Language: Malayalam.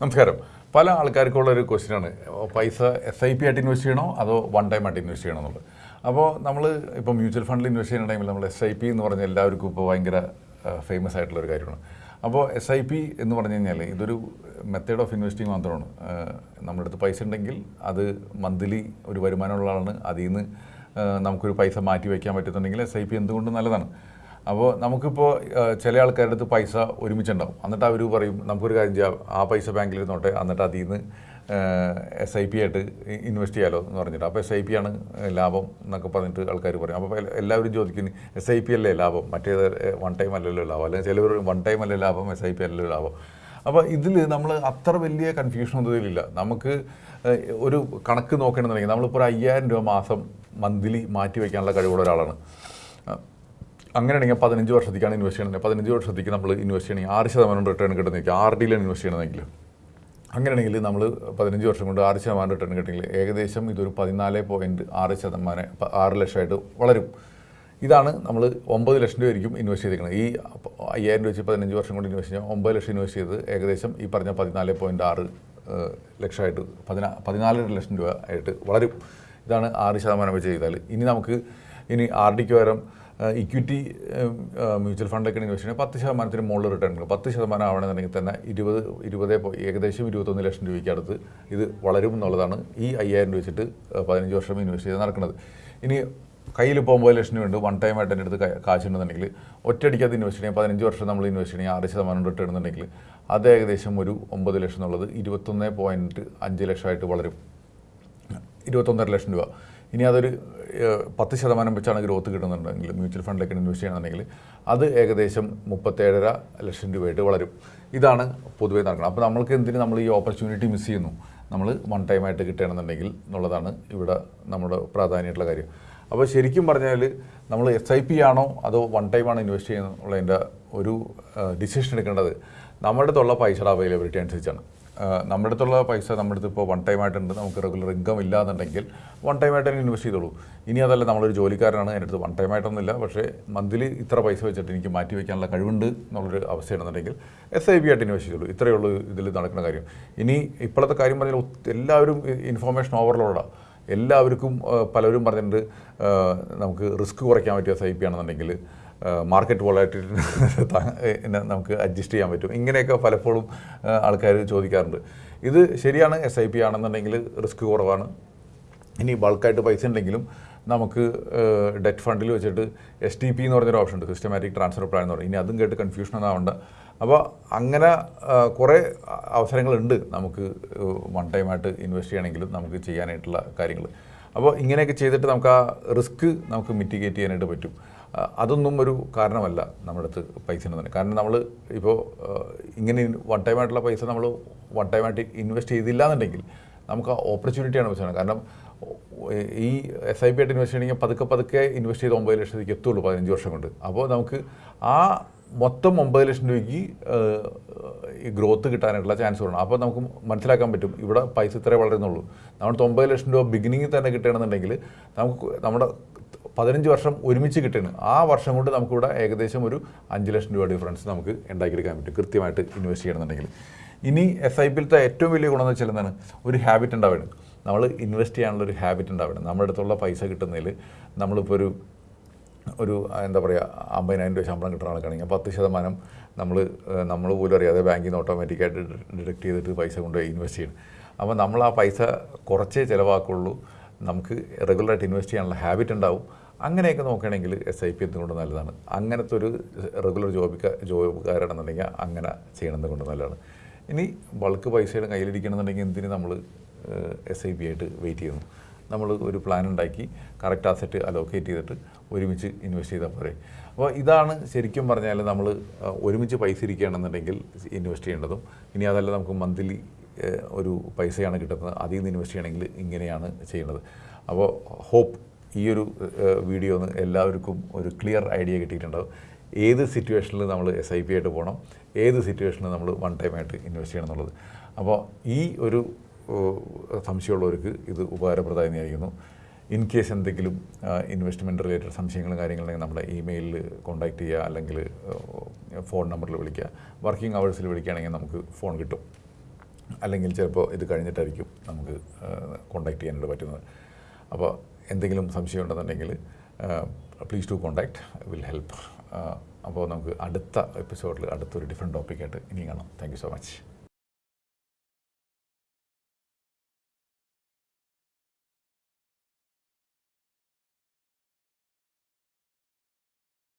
നമസ്കാരം. പല ആൾക്കാർക്കുള്ള ഒരു ക്വസ്റ്റ്യനാണ് പൈസ എസ് ഐ പി ആയിട്ട് ഇൻവെസ്റ്റ് ചെയ്യണോ? അതോ വൺ ടൈം ആയിട്ട് ഇൻവെസ്റ്റ് ചെയ്യണോ എന്നുള്ളത്? അപ്പോൾ നമ്മൾ ഇപ്പോൾ മ്യൂച്വൽ ഫണ്ടിൽ ഇൻവെസ്റ്റ് ചെയ്യുന്ന ടൈമിൽ നമ്മൾ എസ് ഐ പി എന്ന് പറഞ്ഞാൽ എല്ലാവർക്കും ഇപ്പോൾ ഭയങ്കര ഫേമസ് ആയിട്ടുള്ള ഒരു കാര്യമാണ്. അപ്പോൾ എസ് ഐ പി എന്ന് പറഞ്ഞു കഴിഞ്ഞാൽ ഇതൊരു മെത്തേഡ് ഓഫ് ഇൻവെസ്റ്റിംഗ് മാത്രമാണ്. നമ്മുടെ അടുത്ത് പൈസ ഉണ്ടെങ്കിൽ അത് മന്ത്ലി ഒരു വരുമാനമുള്ള ആളാണ്. അതിൽ നിന്ന് നമുക്കൊരു പൈസ മാറ്റി വയ്ക്കാൻ പറ്റുന്നുണ്ടെങ്കിൽ എസ് ഐ പി എന്തുകൊണ്ടും നല്ലതാണ്. അപ്പോൾ നമുക്കിപ്പോൾ ചില ആൾക്കാരുടെ അടുത്ത് പൈസ ഒരുമിച്ചുണ്ടാവും. എന്നിട്ട് അവർ പറയും നമുക്കൊരു കാര്യം ചെയ്യാം. ആ പൈസ ബാങ്കിൽ ഇരുന്നോട്ടെ. എന്നിട്ട് അതിൽ നിന്ന് എസ് ഐ പി ആയിട്ട് ഇൻവെസ്റ്റ് ചെയ്യാലോ എന്ന് പറഞ്ഞിട്ട്. അപ്പോൾ എസ് ഐ പി ആണ് ലാഭം എന്നൊക്കെ പറഞ്ഞിട്ട് ആൾക്കാർ പറയും. അപ്പോൾ എല്ലാവരും ചോദിക്കുന്നു എസ് ഐ പി അല്ലേ ലാഭം? മറ്റേത് വൺ ടൈം അല്ലല്ലോ ലാഭം? അല്ലെങ്കിൽ ചിലവർ വൺ ടൈം അല്ലേ ലാഭം? എസ് ഐ പി അല്ലല്ലോ ലാഭം? അപ്പോൾ ഇതിൽ നമ്മൾ അത്ര വലിയ കൺഫ്യൂഷൻ ഒന്നും നമുക്ക് ഒരു കണക്ക് നോക്കണമെന്നുണ്ടെങ്കിൽ നമ്മളിപ്പോൾ ഒരു അയ്യായിരം രൂപ മാസം മന്ത്ലി മാറ്റി വയ്ക്കാനുള്ള കഴിവുള്ള ഒരാളാണ്. അങ്ങനെയാണെങ്കിൽ പതിനഞ്ച് വർഷത്തേക്കാണ് ഇൻവെസ്റ്റ് ചെയ്യണമെങ്കിൽ പതിനഞ്ച് വർഷത്തേക്ക് നമ്മൾ ഇൻവെസ്റ്റ് ചെയ്യണമെങ്കിൽ ആറ് ശതമാനം റിട്ടേൺ കിട്ടുന്നതായിരിക്കും ആർ ഡിയിലാണ് ഇൻവെസ്റ്റ് ചെയ്യണമെങ്കിൽ. അങ്ങനെയാണെങ്കിൽ നമ്മൾ പതിനഞ്ച് വർഷം കൊണ്ട് ആറ് ശതമാനം റിട്ടേൺ കിട്ടിയെങ്കിൽ ഏകദേശം ഇതൊരു പതിനാല് പോയിന്റ് ആറ് ശതമാനം ആറ് ലക്ഷമായിട്ട് വളരും. ഇതാണ് നമ്മൾ ഒമ്പത് ലക്ഷം രൂപ ആയിരിക്കും ഇൻവെസ്റ്റ് ചെയ്തിരിക്കുന്നത്. ഈ അയ്യായിരം രൂപ വെച്ച് പതിനഞ്ച് വർഷം കൊണ്ട് ഇൻവെസ്റ്റ് ചെയ്യാം ഒമ്പത് ലക്ഷം ഇൻവെസ്റ്റ് ചെയ്ത് ഏകദേശം ഈ പറഞ്ഞ പതിനാല് പോയിന്റ് ആറ് ലക്ഷമായിട്ട് പതിനാ പതിനാലര ലക്ഷം രൂപ ആയിട്ട് വളരും. ഇതാണ് ആറ് ശതമാനം വെച്ച് ചെയ്താൽ. ഇനി നമുക്ക് ഇനി ആർ ഡിക്ക് പകരം ഇക്വിറ്റി മ്യൂച്വൽ ഫണ്ടൊക്കെ ഇൻവെസ്റ്റ് ചെയ്യുന്നത് പത്ത് ശതമാനത്തിന് മുകളിൽ റിട്ടേൺ കിട്ടും. പത്ത് ശതമാനം ആവണമെന്നുണ്ടെങ്കിൽ തന്നെ ഇരുപത് ഇരുപത് ഏകദേശം ഇരുപത്തൊന്ന് ലക്ഷം രൂപയ്ക്ക് അടുത്ത് ഇത് വളരും എന്നുള്ളതാണ് ഈ അയ്യായിരം രൂപ വെച്ചിട്ട് പതിനഞ്ച് വർഷം ഇൻവെസ്റ്റ് ചെയ്ത് നടക്കുന്നത്. ഇനി കയ്യിൽ ഇപ്പോൾ ഒമ്പത് ലക്ഷം രൂപയുണ്ട്. വൺ ടൈം ആയിട്ട് എന്റെ അടുത്ത് കാശ് കാശുണ്ടെന്നുണ്ടെങ്കിൽ ഒറ്റയടിക്ക് അത് ഇൻവെസ്റ്റ് ചെയ്യാം പതിനഞ്ച് വർഷം നമ്മൾ ഇൻവെസ്റ്റ് ചെയ്യണമെങ്കിൽ ആറ് ശതമാനം റിട്ടേൺ ഉണ്ടെങ്കിൽ അത് ഏകദേശം ഒരു ഒമ്പത് ലക്ഷം എന്നുള്ളത് ഇരുപത്തൊന്ന് പോയിന്റ് അഞ്ച് ലക്ഷമായിട്ട് വളരും. ഇരുപത്തൊന്നര ലക്ഷം രൂപ. ഇനി അതൊരു പത്ത് ശതമാനം വെച്ചാണ് ഗ്രോത്ത് കിട്ടുന്നുണ്ടെങ്കിൽ മ്യൂച്വൽ ഫണ്ടിലേക്ക് ഇൻവെസ്റ്റ് ചെയ്യണമെന്നുണ്ടെങ്കിൽ അത് ഏകദേശം മുപ്പത്തേഴര ലക്ഷം രൂപയായിട്ട് വളരും. ഇതാണ് പൊതുവേ നടക്കുന്നത്. അപ്പോൾ നമ്മൾക്ക് എന്തിന് നമ്മൾ ഈ ഓപ്പർച്യൂണിറ്റി മിസ് ചെയ്യുന്നു? നമ്മൾ വൺ ടൈം ആയിട്ട് കിട്ടണമെന്നുണ്ടെങ്കിൽ എന്നുള്ളതാണ് ഇവിടെ നമ്മുടെ പ്രാധാന്യമായിട്ടുള്ള കാര്യം. അപ്പോൾ ശരിക്കും പറഞ്ഞാൽ നമ്മൾ എസ് ഐ പി ആണോ അതോ വൺ ടൈം ആണോ ഇൻവെസ്റ്റ് ചെയ്യുന്നുള്ളതിന്റെ ഒരു ഡിസിഷൻ എടുക്കേണ്ടത്? നമ്മുടെ അടുത്തുള്ള പൈസയുടെ അവൈലബിലിറ്റി അനുസരിച്ചാണ്. നമ്മുടെ അടുത്തുള്ള പൈസ നമ്മുടെ അടുത്ത് ഇപ്പോൾ വൺ ടൈം ആയിട്ടുണ്ട്. നമുക്ക് റെഗുലർ ഇൻകം ഇല്ലാന്നുണ്ടെങ്കിൽ വൺ ടൈം ആയിട്ട് ഇൻവെസ്റ്റ് ചെയ്തോളൂ. ഇനി അതല്ല നമ്മളൊരു ജോലിക്കാരനാണ് എന്റെ അടുത്ത് വൺ ടൈം ആയിട്ടൊന്നുമില്ല. പക്ഷേ മന്ത്ലി ഇത്ര പൈസ വെച്ചിട്ട് എനിക്ക് മാറ്റി വയ്ക്കാനുള്ള കഴിവുണ്ട് എന്നുള്ളൊരു അവസ്ഥയാണെന്നുണ്ടെങ്കിൽ എസ് ഐ ബി ആയിട്ട് ഇൻവെസ്റ്റ് ചെയ്തോളൂ. ഇത്രയേ ഉള്ളൂ ഇതിൽ നടക്കുന്ന കാര്യം. ഇനി ഇപ്പോഴത്തെ കാര്യം പറഞ്ഞാൽ എല്ലാവരും ഇൻഫോർമേഷൻ ഓവർലോഡാണ് എല്ലാവർക്കും പലരും പറഞ്ഞിട്ടുണ്ട് നമുക്ക് റിസ്ക് കുറയ്ക്കാൻ പറ്റിയ എസ് ഐ പി ആണെന്നുണ്ടെങ്കിൽ മാർക്കറ്റ് വോളറ്റിലിറ്റി നമുക്ക് അഡ്ജസ്റ്റ് ചെയ്യാൻ പറ്റും. ഇങ്ങനെയൊക്കെ പലപ്പോഴും ആൾക്കാർ ചോദിക്കാറുണ്ട്. ഇത് ശരിയാണ് എസ് ഐ പി ആണെന്നുണ്ടെങ്കിൽ റിസ്ക് കുറവാണ്. ഇനി ബൾക്കായിട്ട് പൈസ ഉണ്ടെങ്കിലും നമുക്ക് ഡെറ്റ് ഫണ്ടിൽ വെച്ചിട്ട് എസ് ടി പി എന്ന് പറഞ്ഞൊരു ഓപ്ഷൻ ഉണ്ട്. സിസ്റ്റമാറ്റിക് ട്രാൻസ്ഫർ പ്ലാൻ എന്ന് പറയും. ഇനി അതും കേട്ട് കൺഫ്യൂഷൻ ഒന്നാവണ്ട. അപ്പോൾ അങ്ങനെ കുറേ അവസരങ്ങളുണ്ട് നമുക്ക് വൺ ടൈമായിട്ട് ഇൻവെസ്റ്റ് ചെയ്യണമെങ്കിലും നമുക്ക് ചെയ്യാനായിട്ടുള്ള കാര്യങ്ങൾ അപ്പോൾ ഇങ്ങനെയൊക്കെ ചെയ്തിട്ട് നമുക്ക് ആ റിസ്ക് നമുക്ക് മിറ്റിഗേറ്റ് ചെയ്യാനായിട്ട് പറ്റും. അതൊന്നും ഒരു കാരണമല്ല നമ്മുടെ അടുത്ത് പൈസ ഉണ്ടെന്ന്. കാരണം നമ്മൾ ഇപ്പോൾ ഇങ്ങനെ വൺ ടൈം ആയിട്ടുള്ള പൈസ നമ്മൾ വൺ ടൈം ആയിട്ട് ഇൻവെസ്റ്റ് ചെയ്തില്ല എന്നുണ്ടെങ്കിൽ നമുക്ക് ആ ഓപ്പർച്യൂണിറ്റിയാണ് പ്രശ്നം കാരണം ഈ എസ് ഐ പി ആയിട്ട് ഇൻവെസ്റ്റ് ചെയ്യണമെങ്കിൽ പതുക്കെ പതുക്കെ ഇൻവെസ്റ്റ് ചെയ്ത് ഒമ്പത് ലക്ഷത്തേക്ക് എത്തുള്ളൂ പതിനഞ്ച് വർഷം കൊണ്ട്. അപ്പോൾ നമുക്ക് ആ മൊത്തം ഒമ്പത് ലക്ഷം രൂപയ്ക്ക് ഈ ഗ്രോത്ത് കിട്ടാനായിട്ടുള്ള ചാൻസ് വേണം അപ്പോൾ നമുക്ക് മനസ്സിലാക്കാൻ പറ്റും ഇവിടെ പൈസ ഇത്രേ വളരുന്നുള്ളൂ. നമ്മുടെ ഒമ്പത് ലക്ഷം രൂപ ബിഗിനിങ്ങിൽ തന്നെ കിട്ടണമെന്നുണ്ടെങ്കിൽ നമുക്ക് നമ്മുടെ പതിനഞ്ച് വർഷം ഒരുമിച്ച് കിട്ടണം ആ വർഷം കൊണ്ട് നമുക്കിവിടെ ഏകദേശം ഒരു അഞ്ച് ലക്ഷം രൂപ ഡിഫറൻസ് നമുക്ക് ഉണ്ടാക്കിയെടുക്കാൻ പറ്റും കൃത്യമായിട്ട് ഇൻവെസ്റ്റ് ചെയ്യണമെന്നുണ്ടെങ്കിൽ. ഇനി എസ് ഐ പിയിലത്തെ ഏറ്റവും വലിയ ഗുണം എന്ന് വെച്ചാൽ എന്താണ്? ഒരു ഹാബിറ്റ് ഉണ്ടാവുകയാണ് നമ്മൾ ഇൻവെസ്റ്റ് ചെയ്യാനുള്ള ഒരു ഹാബിറ്റ് ഉണ്ടാവണം. നമ്മുടെ അടുത്തുള്ള പൈസ കിട്ടുന്നതിൽ നമ്മളിപ്പോൾ ഒരു ഒരു എന്താ പറയുക അമ്പതിനായിരം രൂപ ശമ്പളം കിട്ടുന്ന ആൾക്കാണെങ്കിൽ പത്ത് ശതമാനം നമ്മൾ നമ്മൾ പോലും അറിയാതെ ബാങ്കിൽ നിന്ന് ഓട്ടോമാറ്റിക്കായിട്ട് ഡിഡക്ട് ചെയ്തിട്ട് പൈസ കൊണ്ടുപോയി ഇൻവെസ്റ്റ് ചെയ്യണം. അപ്പോൾ നമ്മൾ ആ പൈസ കുറച്ചേ ചിലവാക്കുള്ളൂ. നമുക്ക് റെഗുലറായിട്ട് ഇൻവെസ്റ്റ് ചെയ്യാനുള്ള ഹാബിറ്റ് ഉണ്ടാവും. അങ്ങനെയൊക്കെ നോക്കുകയാണെങ്കിൽ എസ് ഐ പി എന്തുകൊണ്ട് നല്ലതാണ്? അങ്ങനത്തെ ഒരു റെഗുലർ ജോബിക്ക ജോബുകാരാണെന്നുണ്ടെങ്കിൽ അങ്ങനെ ചെയ്യണമെന്ന് കൊണ്ട് നല്ലതാണ്? ഇനി ബൾക്ക് പൈസയുടെ കയ്യിലിരിക്കണമെന്നുണ്ടെങ്കിൽ എന്തിന് നമ്മൾ എസ് ഐ പി ആയിട്ട് വെയിറ്റ് ചെയ്യുന്നു നമ്മൾ ഒരു പ്ലാൻ ഉണ്ടാക്കി കറക്റ്റ് അസറ്റ് അലോക്കേറ്റ് ചെയ്തിട്ട് ഒരുമിച്ച് ഇൻവെസ്റ്റ് ചെയ്താൽ പോരെ. അപ്പോൾ ഇതാണ് ശരിക്കും പറഞ്ഞാൽ നമ്മൾ ഒരുമിച്ച് പൈസ ഇരിക്കുകയാണെന്നുണ്ടെങ്കിൽ ഇൻവെസ്റ്റ് ചെയ്യേണ്ടതും. ഇനി അതല്ല നമുക്ക് മന്ത്ലി ഒരു പൈസയാണ് കിട്ടുന്നത്. അതിൽ നിന്ന് ഇൻവെസ്റ്റ് ചെയ്യണമെങ്കിൽ ഇങ്ങനെയാണ് ചെയ്യുന്നത് അപ്പോൾ ഹോപ്പ് ഈ ഒരു വീഡിയോ ഒന്ന് എല്ലാവർക്കും ഒരു ക്ലിയർ ഐഡിയ കിട്ടിയിട്ടുണ്ടാവും. ഏത് സിറ്റുവേഷനിൽ നമ്മൾ എസ് ഐ പി ആയിട്ട് പോകണം ഏത് സിറ്റുവേഷനിൽ നമ്മൾ വൺ ടൈം ആയിട്ട് ഇൻവെസ്റ്റ് ചെയ്യണം എന്നുള്ളത്? അപ്പോൾ ഈ ഒരു സംശയമുള്ളവർക്ക് ഇത് ഉപകാരപ്രദമായിരിക്കുന്നു ഇൻ കേസ് എന്തെങ്കിലും ഇൻവെസ്റ്റ്മെന്റ് റിലേറ്റഡ് സംശയങ്ങളും കാര്യങ്ങളുണ്ടെങ്കിൽ നമ്മുടെ ഇമെയിലിൽ കോൺടാക്റ്റ് ചെയ്യുക അല്ലെങ്കിൽ ഫോൺ നമ്പറിൽ വിളിക്കുക. വർക്കിംഗ് അവേഴ്സിൽ വിളിക്കുകയാണെങ്കിൽ നമുക്ക് ഫോൺ കിട്ടും. അല്ലെങ്കിൽ ചിലപ്പോൾ ഇത് കഴിഞ്ഞിട്ടായിരിക്കും നമുക്ക് കോൺടാക്റ്റ് ചെയ്യാനായിട്ട് പറ്റുന്നത്. അപ്പോൾ എന്തെങ്കിലും സംശയം ഉണ്ടെന്നുണ്ടെങ്കിൽ please to contact will help അപ്പോൾ നമുക്ക് അടുത്ത എപ്പിസോഡിൽ അടുത്തൊരു ഡിഫറെന്റ് ടോപ്പിക്കായിട്ട് ഇനി കാണാം. Thank so much